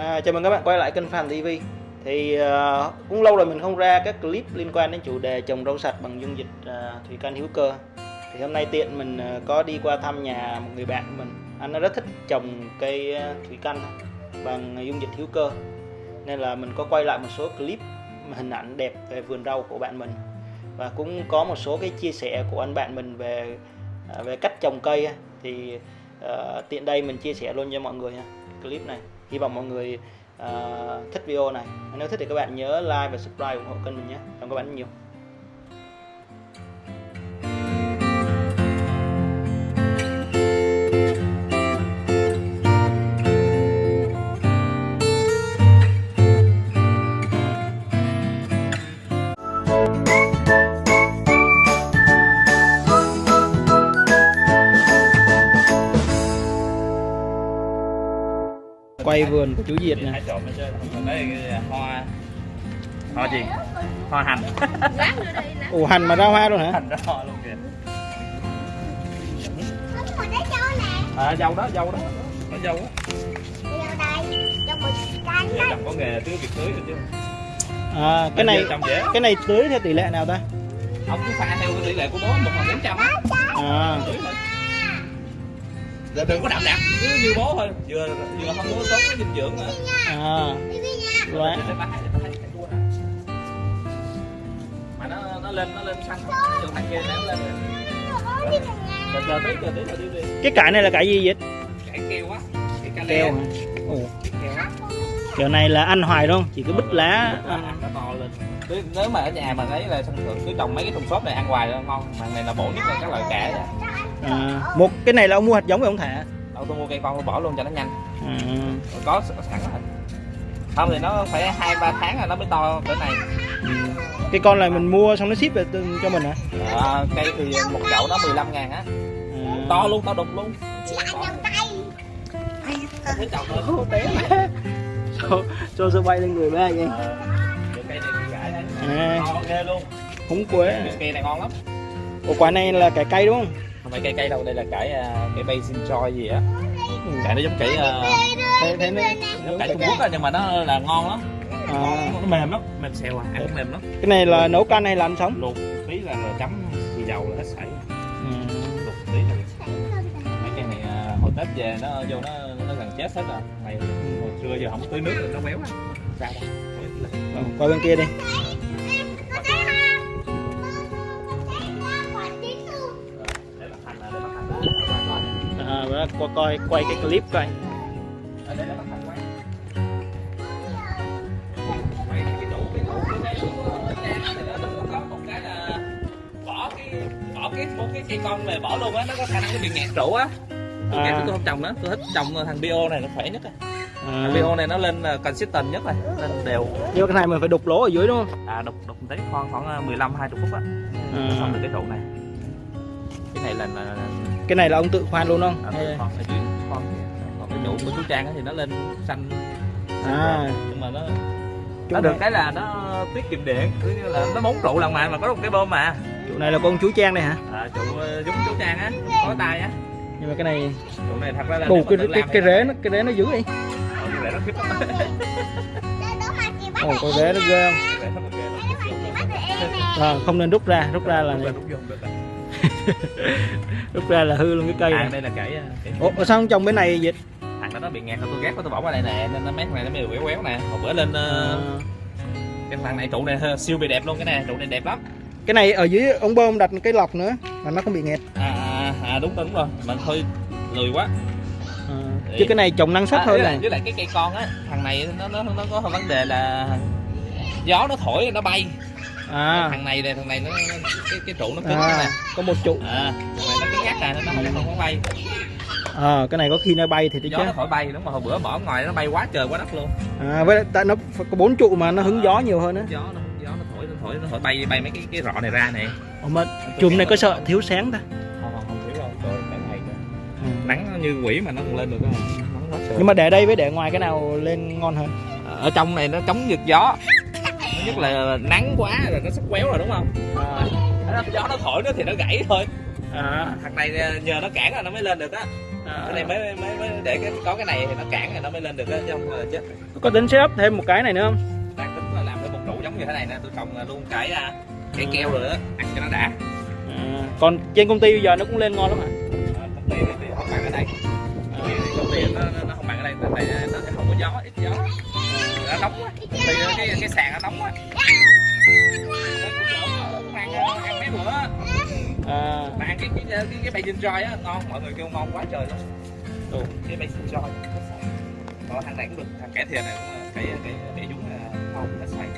À, chào mừng các bạn quay lại kênh Phạm TV thì uh, cũng lâu rồi mình không ra các clip liên quan đến chủ đề trồng rau sạch bằng dung dịch uh, thủy canh hữu cơ. Thì hôm nay tiện mình uh, có đi qua thăm nhà một người bạn của mình. Anh rất thích trồng cây uh, thủy canh bằng dung dịch hữu cơ. Nên là mình có quay lại một số clip hình ảnh đẹp về vườn rau của bạn mình. Và cũng có một số cái chia sẻ của anh bạn mình về uh, về cách trồng cây thì uh, tiện đây mình chia sẻ luôn cho mọi người nha clip này hy vọng mọi người uh, thích video này. Nếu thích thì các bạn nhớ like và subscribe ủng hộ kênh mình nhé. Cảm ơn các bạn nhiều. Quay vườn của chú Diệt nè hoa hoa gì? Hoa hành. Ủ hành mà ra hoa luôn hả? Hành ra hoa luôn kìa. À dâu đó dâu đó. Nó dâu á. Có nghề tưới việc tưới được chứ. À, cái này cái này tưới theo tỷ lệ nào ta? Ông cứ pha theo cái tỷ lệ của bố một phần bốn trăm á. À, thôi Giờ đừng có đậm đặc cứ như bố thôi. Vừa vừa không có tốt cái dinh dưỡng nữa. À, Quá. Nè. mà nó nó lên nó lên xanh ví dụ thằng kia nó lên. Rồi chờ tí chờ tí chờ tí đi. Cái cải này là cải gì Diệt cải keo á. Cái keo leo hả? Ồ, keo này là ăn hoài đúng không? Chỉ có bứt lá nó ăn. nó to lên. Nếu- nếu mà ở nhà mà ấy là thông thường cứ trồng mấy cái thùng xốp này ăn hoài nó ngon. Mà này là bổ nhất là các loại cải á. À, một cái này là ông mua hạt giống rồi ông thả? Đâu tôi mua cây con tôi bỏ luôn cho nó nhanh. À, Rồi có sẵn rồi. Không thì nó phải hai ba tháng là nó mới to cỡ này ừ. cái con này mình mua xong nó ship về cho mình hả? À, cây thì một chậu nó 15 ngàn á. À. to luôn to đục luôn. Chậu té. Mà. cho cho bay lên người ba vậy Ờ, cái cây này thì gãi đấy. À, to ghê luôn. Húng quế. Cái cây này ngon lắm. Ủa quả này là cải cây đúng không không phải cây cây đâu đây là cải à, cải basin joy gì á? Cải nó giống cải à, thế thế nó giống cải Trung Quốc á nhưng mà nó là ngon lắm. À, nó mềm lắm mềm xèo à ăn mềm lắm. Cái này là nấu canh hay là ăn sống? Luộc tí là, chấm xì dầu là hết sảy. Ừ. luộc tí là mấy cây này à, hồi tết về nó vô nó nó gần chết hết rồi. Mày hồi xưa giờ không tưới nước rồi nó béo ra đâu qua bên kia đi à, bữa qua coi quay cái clip coi. Là cái một cái là bỏ cái bỏ cái một cái cây con này bỏ luôn á nó có khả năng nó bị nghẹt trụ á tôi À. tôi không trồng nó tôi thích trồng thằng bio này nó khỏe nhất à, thằng bio này nó lên uh, consistent nhất rồi lên đều. Nhưng mà cái này mình phải đục lỗ ở dưới đúng không? À đục đục tí khoảng khoảng 15 20 phút á À. xong được cái trụ này. Cái này là, là cái này là ông tự khoan luôn không? À, còn ở dưới còn cái trụ của chú Trang á thì nó lên xanh. À. Nhưng mà nó Chỗ nó này- được cái là nó tiết kiệm điện cứ như là nó bốn trụ lần mà mà có một cái bơm mà. Chỗ này là con chú Trang này hả? À, trụ ờ, giống chú Trang á có tay á. Nhưng mà cái này trụ này thật ra là bù cái cái, cái thì rễ nó cái rễ nó dữ vậy. Ờ, cái rễ nó khiếp lắm ồ con rễ nó ghê không? Cái à, không nên rút ra rút ra là Rút ra, rút vô. rút ra là hư luôn cái cây à, này. đây là cải ờ, cải ủa sao không trồng bên này dịch thằng đó nó bị ngạt tôi ghét quá tôi bỏ qua đây nè nên nó mét này nó mới quéo quéo nè. Một bữa lên à, cái thằng này trụ này siêu bị đẹp luôn cái này trụ này đẹp lắm. Cái này ở dưới ông bơm đặt cái lọc nữa mà nó không bị nghẹt. À, à, à đúng rồi đúng rồi mà hơi lười quá. À, chứ cái này trồng năng suất à, hơn với, này lại, với lại cái cây con á thằng này nó nó nó có vấn đề là gió nó thổi nó bay à, thằng này này thằng này nó cái cái trụ nó cứng à. nè. Có một trụ. À thằng này nó cứng nhắc nè nó không không có bay. À, cái này có khi nó bay thì gió nó thổi bay đúng mà hồi bữa bỏ ngoài nó bay quá trời quá đất luôn. À, với tại nó có bốn trụ mà nó hứng gió nhiều hơn á. gió nó gió nó thổi nó thổi nó thổi bay bay mấy cái cái rọ này ra nè. Ủa mà chùm này có sợ thiếu sáng ta? Không không không thiếu đâu. Trời cái này ừ. nắng như quỷ mà nó còn lên được nắng trời. Nhưng mà để đây với để ngoài cái nào lên ngon hơn? Ở trong này nó chống giật gió nhất là nắng quá rồi nó sắp quéo rồi đúng không? À, Nó- gió nó thổi nó thì nó gãy thôi. À, thằng này nhờ nó cản là nó mới lên được á. À. cái này mới mới mới để cái có cái này thì nó cản thì nó mới lên được á chứ không là chết có tính setup thêm một cái này nữa không? Đang tính là làm cái một trụ giống như thế này nè tôi trồng luôn cái à, cái keo rồi đó ăn cho nó đã. À, còn trên công ty bây giờ nó cũng lên ngon lắm à Ờ, công ty thì không bằng ở đây. Thì công ty nó, nó, nó không bằng ở đây tại sàn nó nóng ăn mấy bữa à, mà ăn cái cái cái cái bacon joy á ngon mọi người kêu ngon quá trời luôn Ồ. cái bacon joy còn thằng này cũng được thằng kẻ thiệt này cũng là cái cái cái dúng là không nó xoay